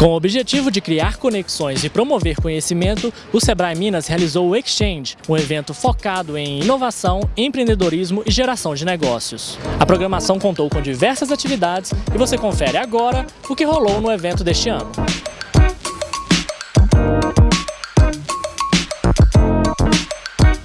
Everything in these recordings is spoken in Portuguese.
Com o objetivo de criar conexões e promover conhecimento, o Sebrae Minas realizou o Exchange, um evento focado em inovação, empreendedorismo e geração de negócios. A programação contou com diversas atividades e você confere agora o que rolou no evento deste ano.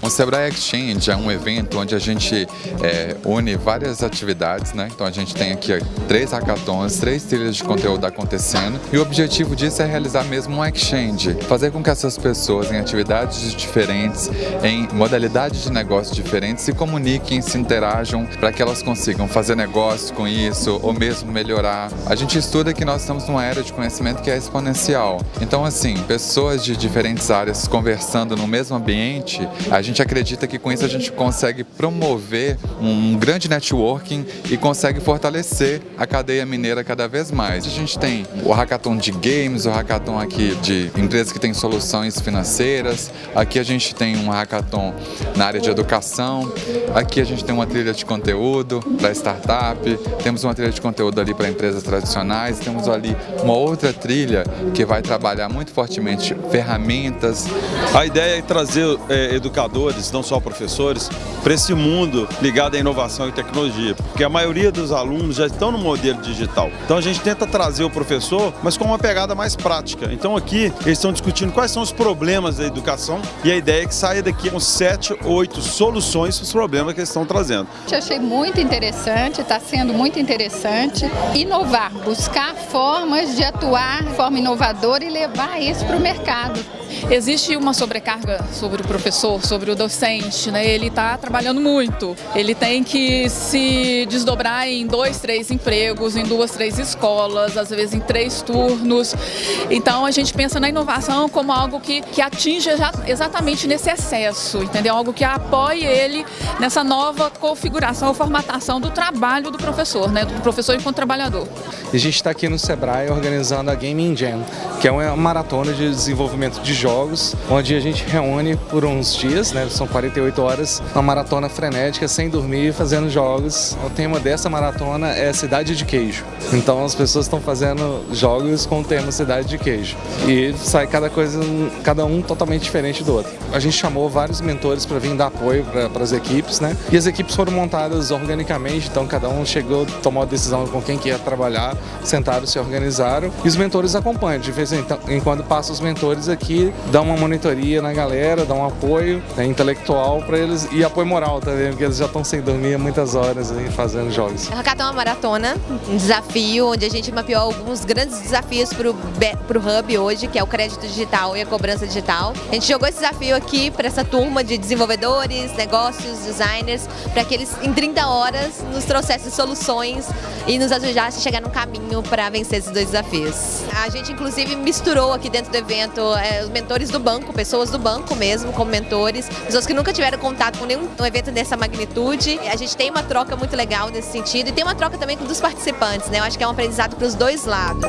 O Sebrae Exchange é um evento onde a gente é, une várias atividades, né? Então a gente tem aqui três hackathons, três trilhas de conteúdo acontecendo e o objetivo disso é realizar mesmo um exchange, fazer com que essas pessoas em atividades diferentes, em modalidades de negócio diferentes se comuniquem, se interajam para que elas consigam fazer negócio com isso ou mesmo melhorar. A gente estuda que nós estamos numa era de conhecimento que é exponencial. Então assim, pessoas de diferentes áreas conversando no mesmo ambiente, a gente gente acredita que com isso a gente consegue promover um grande networking e consegue fortalecer a cadeia mineira cada vez mais. A gente tem o hackathon de games, o hackathon aqui de empresas que têm soluções financeiras, aqui a gente tem um hackathon na área de educação, aqui a gente tem uma trilha de conteúdo para startup, temos uma trilha de conteúdo ali para empresas tradicionais, temos ali uma outra trilha que vai trabalhar muito fortemente ferramentas. A ideia é trazer é, educadores educadores, não só professores, para esse mundo ligado à inovação e tecnologia, porque a maioria dos alunos já estão no modelo digital. Então a gente tenta trazer o professor, mas com uma pegada mais prática. Então aqui eles estão discutindo quais são os problemas da educação e a ideia é que saia daqui com sete, oito soluções para os problemas que eles estão trazendo. Eu achei muito interessante, está sendo muito interessante inovar, buscar formas de atuar de forma inovadora e levar isso para o mercado. Existe uma sobrecarga sobre o professor, sobre docente, né? ele está trabalhando muito, ele tem que se desdobrar em dois, três empregos, em duas, três escolas, às vezes em três turnos. Então a gente pensa na inovação como algo que, que atinge exatamente nesse excesso, entendeu? Algo que apoie ele nessa nova configuração formatação do trabalho do professor, né? do professor enquanto trabalhador. A gente está aqui no Sebrae organizando a Gaming Jam, que é uma maratona de desenvolvimento de jogos, onde a gente reúne por uns dias, né? São 48 horas, uma maratona frenética, sem dormir, fazendo jogos. O tema dessa maratona é Cidade de Queijo. Então as pessoas estão fazendo jogos com o tema Cidade de Queijo. E sai cada coisa, cada um totalmente diferente do outro. A gente chamou vários mentores para vir dar apoio para as equipes, né? E as equipes foram montadas organicamente, então cada um chegou, tomou a decisão com quem que ia trabalhar, sentaram, se organizaram. E os mentores acompanham. De vez em quando passam os mentores aqui, dão uma monitoria na galera, dão um apoio né, intelectual para eles e apoio moral também, porque eles já estão sem dormir muitas horas aí fazendo jogos. O Hackathon é uma maratona, um desafio, onde a gente mapeou alguns grandes desafios para o Hub hoje, que é o crédito digital e a cobrança digital. A gente jogou esse desafio aqui para essa turma de desenvolvedores, negócios, designers, para que eles em 30 horas nos trouxessem soluções e nos ajudassem a chegar no caminho para vencer esses dois desafios. A gente inclusive misturou aqui dentro do evento é, os mentores do banco, pessoas do banco mesmo, como mentores, pessoas que nunca tiveram contato com nenhum evento dessa magnitude. A gente tem uma troca muito legal nesse sentido e tem uma troca também com os participantes, né? Eu acho que é um aprendizado para os dois lados.